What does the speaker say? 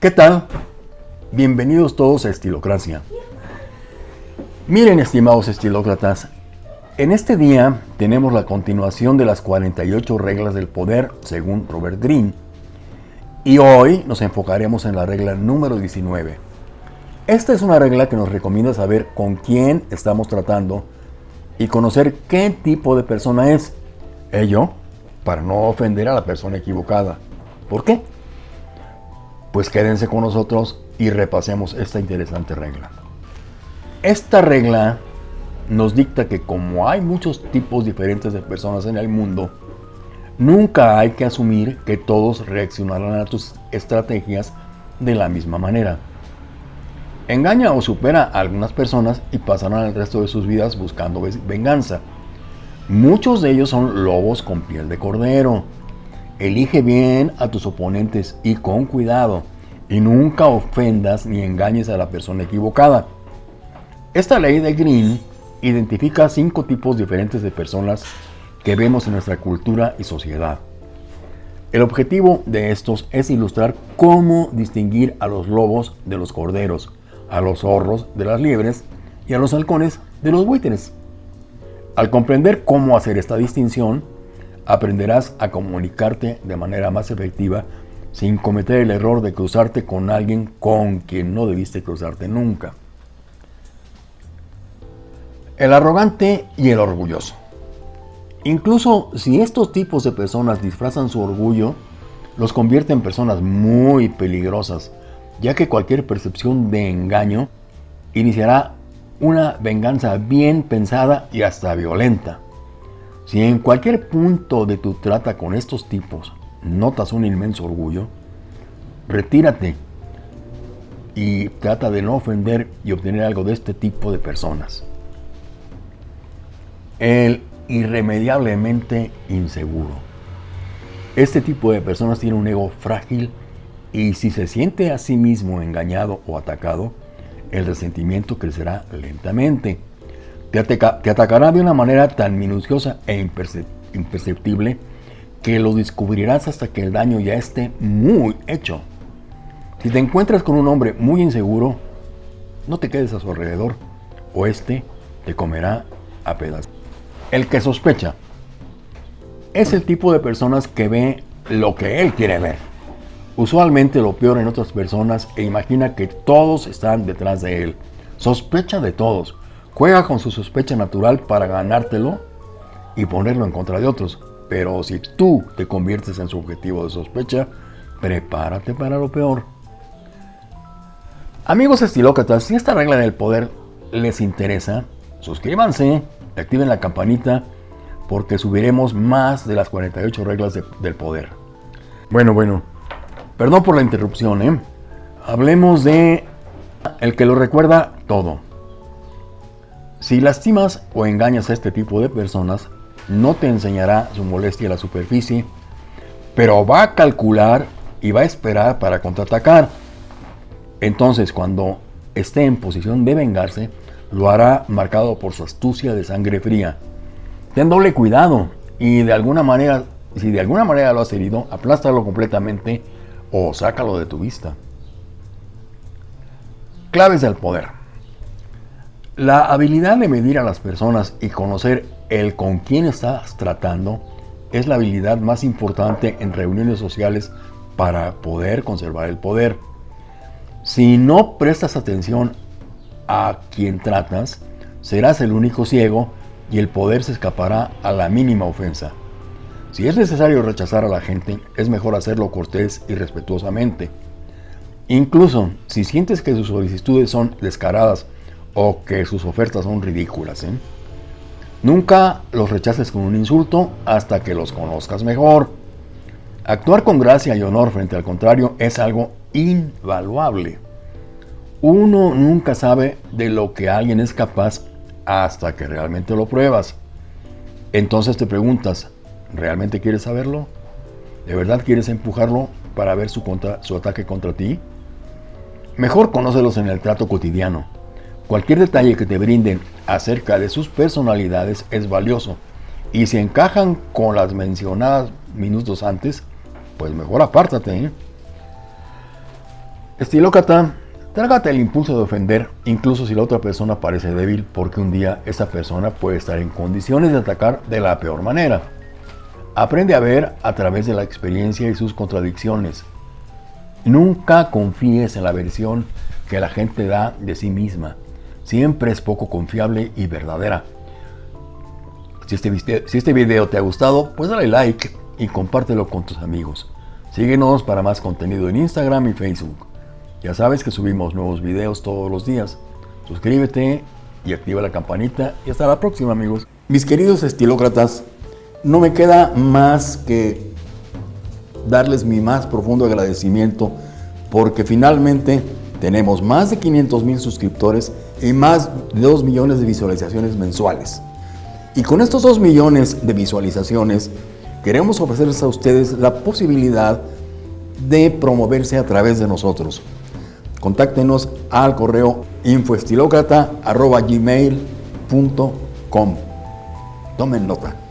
¿Qué tal? Bienvenidos todos a Estilocracia. Miren, estimados estilócratas, en este día tenemos la continuación de las 48 reglas del poder según Robert Greene. Y hoy nos enfocaremos en la regla número 19. Esta es una regla que nos recomienda saber con quién estamos tratando y conocer qué tipo de persona es. Ello para no ofender a la persona equivocada. ¿Por qué? Pues quédense con nosotros y repasemos esta interesante regla. Esta regla nos dicta que como hay muchos tipos diferentes de personas en el mundo, nunca hay que asumir que todos reaccionarán a tus estrategias de la misma manera. Engaña o supera a algunas personas y pasarán el resto de sus vidas buscando venganza. Muchos de ellos son lobos con piel de cordero. Elige bien a tus oponentes y con cuidado y nunca ofendas ni engañes a la persona equivocada. Esta ley de Green identifica cinco tipos diferentes de personas que vemos en nuestra cultura y sociedad. El objetivo de estos es ilustrar cómo distinguir a los lobos de los corderos, a los zorros de las liebres y a los halcones de los buitres. Al comprender cómo hacer esta distinción, aprenderás a comunicarte de manera más efectiva sin cometer el error de cruzarte con alguien con quien no debiste cruzarte nunca. El arrogante y el orgulloso. Incluso si estos tipos de personas disfrazan su orgullo, los convierte en personas muy peligrosas, ya que cualquier percepción de engaño iniciará una venganza bien pensada y hasta violenta. Si en cualquier punto de tu trata con estos tipos notas un inmenso orgullo, retírate y trata de no ofender y obtener algo de este tipo de personas. El irremediablemente inseguro. Este tipo de personas tiene un ego frágil y si se siente a sí mismo engañado o atacado, el resentimiento crecerá lentamente. Te, atacará de una manera tan minuciosa e imperceptible que lo descubrirás hasta que el daño ya esté muy hecho. Si te encuentras con un hombre muy inseguro, no te quedes a su alrededor o este te comerá a pedazos. El que sospecha es el tipo de personas que ve lo que él quiere ver. Usualmente lo peor en otras personas e imagina que todos están detrás de él. Sospecha de todos. Juega con su sospecha natural para ganártelo y ponerlo en contra de otros. Pero si tú te conviertes en su objetivo de sospecha, prepárate para lo peor. Amigos estilócratas, si esta regla del poder les interesa, suscríbanse, activen la campanita, porque subiremos más de las 48 reglas del poder. Bueno, bueno, perdón por la interrupción, ¿eh? Hablemos de el que lo recuerda todo. Si lastimas o engañas a este tipo de personas, no te enseñará su molestia a la superficie, pero va a calcular y va a esperar para contraatacar. Entonces, cuando esté en posición de vengarse, lo hará marcado por su astucia de sangre fría. Ten doble cuidado y de alguna manera, si de alguna manera lo has herido, aplástalo completamente o sácalo de tu vista. Claves del poder. La habilidad de medir a las personas y conocer el con quién estás tratando es la habilidad más importante en reuniones sociales para poder conservar el poder. Si no prestas atención a quien tratas, serás el único ciego y el poder se escapará a la mínima ofensa. Si es necesario rechazar a la gente, es mejor hacerlo cortés y respetuosamente. Incluso si sientes que sus solicitudes son descaradas o que sus ofertas son ridículas. ¿eh? Nunca los rechaces con un insulto hasta que los conozcas mejor. Actuar con gracia y honor frente al contrario es algo invaluable. Uno nunca sabe de lo que alguien es capaz hasta que realmente lo pruebas. Entonces te preguntas, ¿realmente quieres saberlo? ¿De verdad quieres empujarlo para ver su, su ataque contra ti? Mejor conócelos en el trato cotidiano. Cualquier detalle que te brinden acerca de sus personalidades es valioso y si encajan con las mencionadas minutos antes, pues mejor apártate. ¿eh? Estilócrata, trágate el impulso de ofender, incluso si la otra persona parece débil, porque un día esa persona puede estar en condiciones de atacar de la peor manera. Aprende a ver a través de la experiencia y sus contradicciones. Nunca confíes en la versión que la gente da de sí misma. Siempre es poco confiable y verdadera. Si este, si este video te ha gustado, pues dale like y compártelo con tus amigos. Síguenos para más contenido en Instagram y Facebook. Ya sabes que subimos nuevos videos todos los días. Suscríbete y activa la campanita y hasta la próxima amigos. Mis queridos estilócratas, no me queda más que darles mi más profundo agradecimiento porque finalmente tenemos más de 500 mil suscriptores y más de 2 millones de visualizaciones mensuales. Y con estos 2 millones de visualizaciones queremos ofrecerles a ustedes la posibilidad de promoverse a través de nosotros. Contáctenos al correo infoestilocrata.gmail.com Tomen nota.